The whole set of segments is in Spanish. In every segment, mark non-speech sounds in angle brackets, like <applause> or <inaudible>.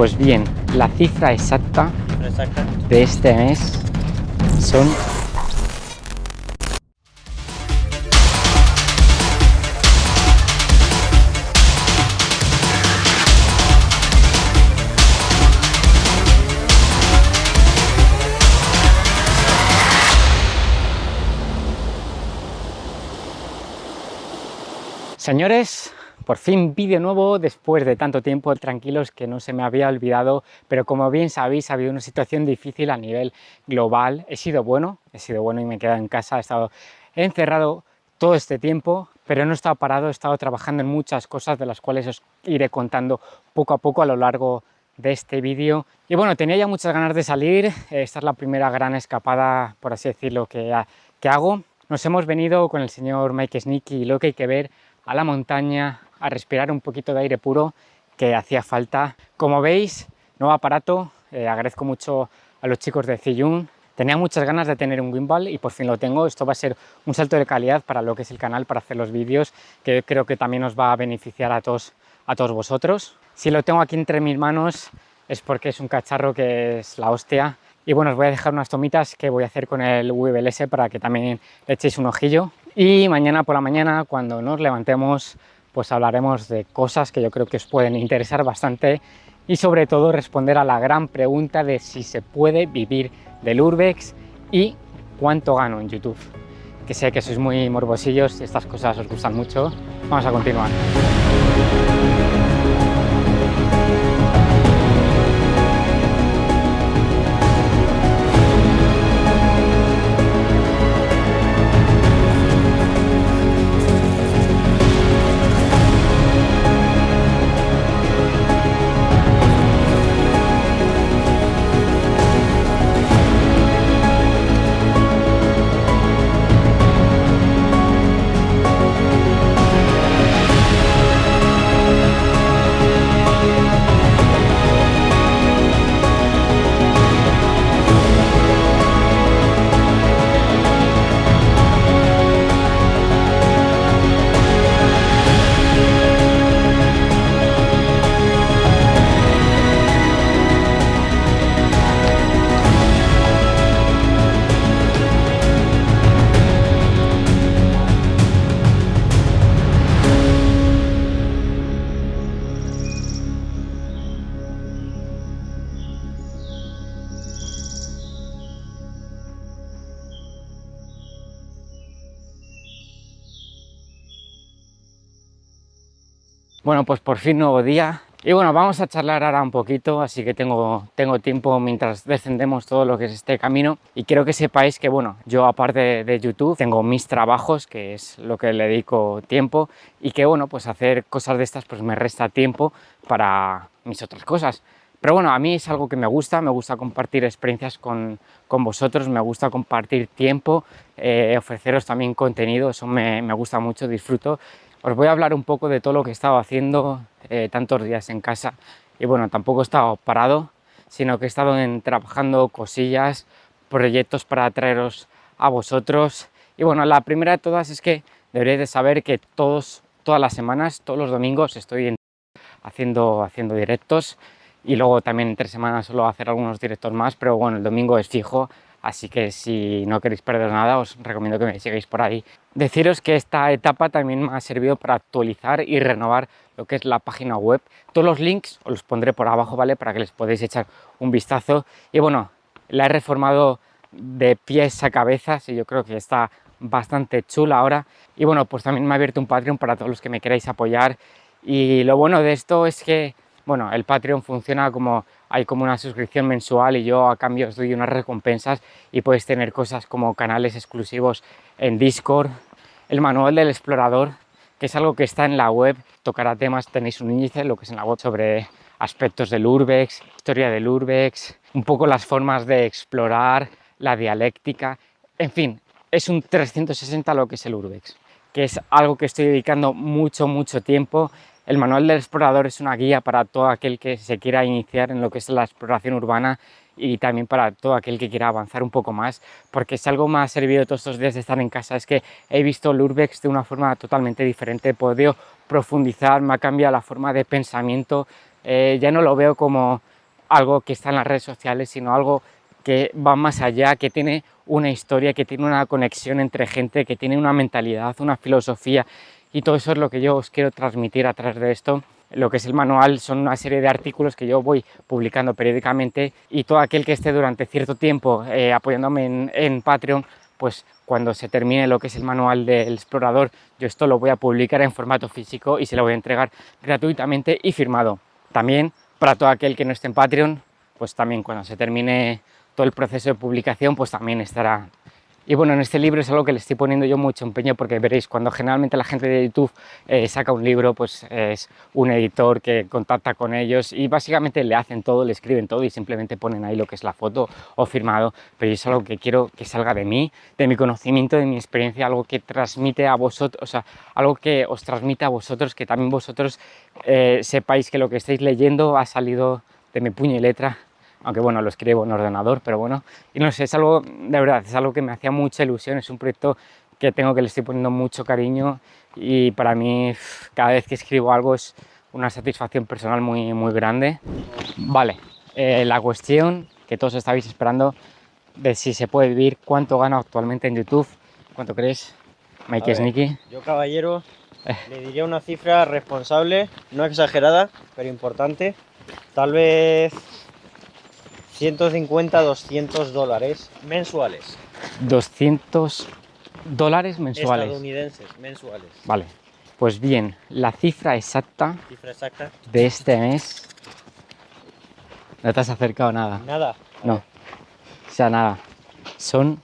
Pues bien, la cifra exacta de este mes son Señores, por fin vídeo nuevo después de tanto tiempo, tranquilos que no se me había olvidado, pero como bien sabéis ha habido una situación difícil a nivel global. He sido bueno, he sido bueno y me he quedado en casa, he estado encerrado todo este tiempo, pero no he estado parado, he estado trabajando en muchas cosas de las cuales os iré contando poco a poco a lo largo de este vídeo. Y bueno, tenía ya muchas ganas de salir, esta es la primera gran escapada, por así decirlo, que, que hago. Nos hemos venido con el señor Mike Sneaky y lo que hay que ver a la montaña, a respirar un poquito de aire puro que hacía falta. Como veis, nuevo aparato, eh, agradezco mucho a los chicos de Ziyun. Tenía muchas ganas de tener un gimbal y por fin lo tengo. Esto va a ser un salto de calidad para lo que es el canal, para hacer los vídeos, que creo que también os va a beneficiar a todos, a todos vosotros. Si lo tengo aquí entre mis manos es porque es un cacharro que es la hostia. Y bueno, os voy a dejar unas tomitas que voy a hacer con el VBLS para que también le echéis un ojillo. Y mañana por la mañana, cuando nos levantemos, pues hablaremos de cosas que yo creo que os pueden interesar bastante y sobre todo responder a la gran pregunta de si se puede vivir del Urbex y cuánto gano en YouTube. Que sé que sois muy morbosillos y estas cosas os gustan mucho. Vamos a continuar. Bueno, pues por fin nuevo día. Y bueno, vamos a charlar ahora un poquito, así que tengo, tengo tiempo mientras descendemos todo lo que es este camino. Y quiero que sepáis que, bueno, yo aparte de YouTube, tengo mis trabajos, que es lo que le dedico tiempo, y que, bueno, pues hacer cosas de estas pues me resta tiempo para mis otras cosas. Pero bueno, a mí es algo que me gusta, me gusta compartir experiencias con, con vosotros, me gusta compartir tiempo, eh, ofreceros también contenido, eso me, me gusta mucho, disfruto os voy a hablar un poco de todo lo que he estado haciendo eh, tantos días en casa. Y bueno, tampoco he estado parado, sino que he estado trabajando cosillas, proyectos para traeros a vosotros. Y bueno, la primera de todas es que deberéis de saber que todos, todas las semanas, todos los domingos estoy haciendo, haciendo directos y luego también entre semanas suelo hacer algunos directos más, pero bueno, el domingo es fijo, así que si no queréis perder nada os recomiendo que me sigáis por ahí. Deciros que esta etapa también me ha servido para actualizar y renovar lo que es la página web. Todos los links os los pondré por abajo, ¿vale? Para que les podáis echar un vistazo. Y bueno, la he reformado de pies a cabezas y yo creo que está bastante chula ahora. Y bueno, pues también me ha abierto un Patreon para todos los que me queráis apoyar. Y lo bueno de esto es que, bueno, el Patreon funciona como hay como una suscripción mensual y yo a cambio os doy unas recompensas y podéis tener cosas como canales exclusivos en Discord, el manual del explorador, que es algo que está en la web, tocará temas, tenéis un índice, lo que es en la web sobre aspectos del Urbex, historia del Urbex, un poco las formas de explorar, la dialéctica, en fin, es un 360 lo que es el Urbex, que es algo que estoy dedicando mucho, mucho tiempo el manual del explorador es una guía para todo aquel que se quiera iniciar en lo que es la exploración urbana y también para todo aquel que quiera avanzar un poco más, porque si algo me ha servido todos estos días de estar en casa. Es que he visto el Urbex de una forma totalmente diferente, he podido profundizar, me ha cambiado la forma de pensamiento, eh, ya no lo veo como algo que está en las redes sociales, sino algo que va más allá, que tiene una historia, que tiene una conexión entre gente, que tiene una mentalidad, una filosofía y todo eso es lo que yo os quiero transmitir a través de esto. Lo que es el manual son una serie de artículos que yo voy publicando periódicamente y todo aquel que esté durante cierto tiempo eh, apoyándome en, en Patreon, pues cuando se termine lo que es el manual del explorador, yo esto lo voy a publicar en formato físico y se lo voy a entregar gratuitamente y firmado. También para todo aquel que no esté en Patreon, pues también cuando se termine todo el proceso de publicación, pues también estará y bueno, en este libro es algo que le estoy poniendo yo mucho empeño porque veréis, cuando generalmente la gente de YouTube eh, saca un libro, pues es un editor que contacta con ellos y básicamente le hacen todo, le escriben todo y simplemente ponen ahí lo que es la foto o firmado, pero es algo que quiero que salga de mí, de mi conocimiento, de mi experiencia, algo que transmite a vosotros, o sea, algo que os transmite a vosotros, que también vosotros eh, sepáis que lo que estáis leyendo ha salido de mi puño y letra aunque bueno, lo escribo en ordenador, pero bueno, y no sé, es algo, de verdad, es algo que me hacía mucha ilusión, es un proyecto que tengo que le estoy poniendo mucho cariño y para mí cada vez que escribo algo es una satisfacción personal muy, muy grande. Vale, eh, la cuestión que todos estabais esperando de si se puede vivir, cuánto gano actualmente en YouTube, ¿cuánto crees, Mikey Sneaky? Yo, caballero, eh. le diría una cifra responsable, no exagerada, pero importante. Tal vez 150, 200 dólares mensuales. 200 dólares mensuales. Estadounidenses, mensuales. Vale. Pues bien, la cifra exacta, cifra exacta de este mes... No te has acercado nada. Nada. No. O sea, nada. Son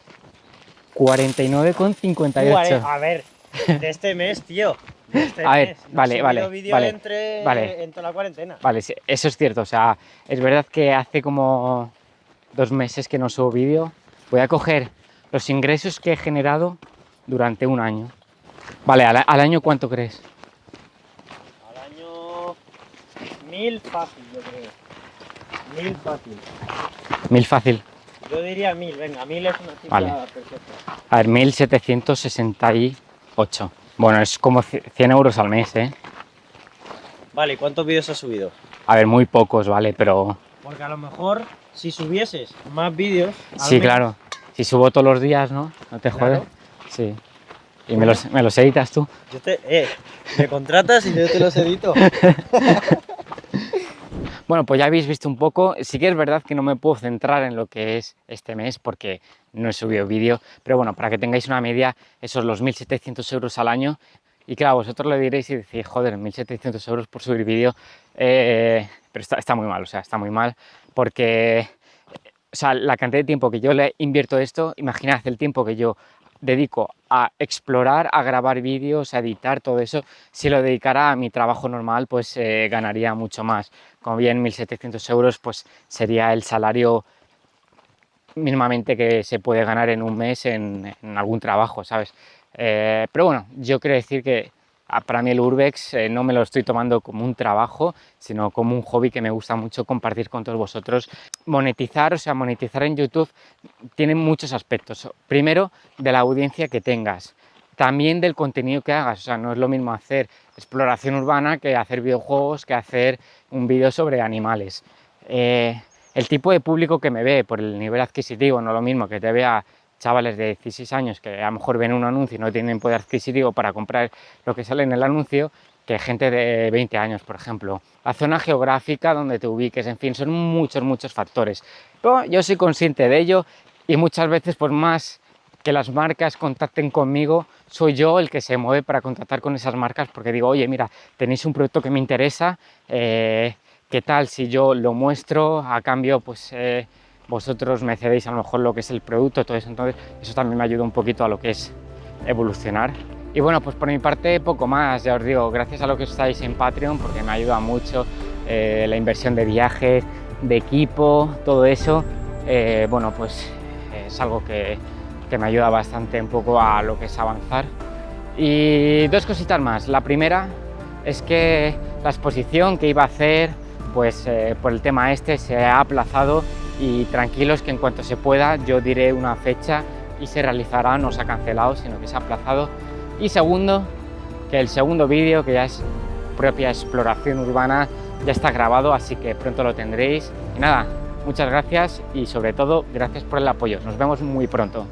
49,58. A ver, de este mes, tío. Este a ver, vale, vale, vale, entre, vale. En toda la cuarentena. Vale, eso es cierto, o sea, es verdad que hace como dos meses que no subo vídeo. Voy a coger los ingresos que he generado durante un año. Vale, ¿al, año cuánto crees? Al año mil fácil, yo creo. Mil fácil. Mil fácil. Yo diría mil, venga, mil es una cifra vale. perfecta. A ver, 1768. Bueno, es como 100 euros al mes, ¿eh? Vale, ¿cuántos vídeos has subido? A ver, muy pocos, ¿vale? Pero... Porque a lo mejor, si subieses más vídeos... Sí, claro. Si subo todos los días, ¿no? ¿No te jodes? Sí. ¿Y me los, me los, editas tú? Yo te... Eh, me contratas y yo te los edito. <laughs> Bueno, pues ya habéis visto un poco, sí que es verdad que no me puedo centrar en lo que es este mes porque no he subido vídeo, pero bueno, para que tengáis una media, esos los 1.700 euros al año, y claro, vosotros lo diréis y decís, joder, 1.700 euros por subir vídeo, eh, pero está, muy mal, o sea, está muy mal, porque o sea, la cantidad de tiempo que yo le invierto esto, imaginad el tiempo que yo dedico a explorar, a grabar vídeos, a editar, todo eso, si lo dedicara a mi trabajo normal, pues eh, ganaría mucho más. Como bien 1.700 euros, pues sería el salario mínimamente que se puede ganar en un mes en, algún trabajo, ¿sabes? Eh, pero bueno, yo quiero decir que para mí el Urbex eh, no me lo estoy tomando como un trabajo, sino como un hobby que me gusta mucho compartir con todos vosotros. Monetizar, o sea, monetizar en YouTube tiene muchos aspectos. Primero, de la audiencia que tengas. También del contenido que hagas, o sea, no es lo mismo hacer exploración urbana que hacer videojuegos, que hacer un vídeo sobre animales. Eh, el tipo de público que me ve por el nivel adquisitivo, no lo mismo que te vea chavales de 16 años que a lo mejor ven un anuncio y no tienen poder adquisitivo para comprar lo que sale en el anuncio, que gente de 20 años, por ejemplo. La zona geográfica donde te ubiques, en fin, son muchos, muchos factores. Pero yo soy consciente de ello y muchas veces, por más que las marcas contacten conmigo, soy yo el que se mueve para contactar con esas marcas porque digo, oye, mira, tenéis un producto que me interesa, eh, ¿qué tal si yo lo muestro a cambio, pues... Eh, vosotros me cedéis a lo mejor lo que es el producto, todo eso, entonces eso también me ayuda un poquito a lo que es evolucionar. Y bueno, pues por mi parte poco más, ya os digo, gracias a lo que estáis en Patreon, porque me ayuda mucho eh, la inversión de viajes, de equipo, todo eso, eh, bueno, pues es algo que, que me ayuda bastante un poco a lo que es avanzar. Y dos cositas más, la primera es que la exposición que iba a hacer, pues eh, por el tema este se ha aplazado y tranquilos que en cuanto se pueda yo diré una fecha y se realizará, no se ha cancelado, sino que se ha aplazado. Y segundo, que el segundo vídeo, que ya es propia exploración urbana, ya está grabado, así que pronto lo tendréis. Y nada, muchas gracias y sobre todo gracias por el apoyo. Nos vemos muy pronto.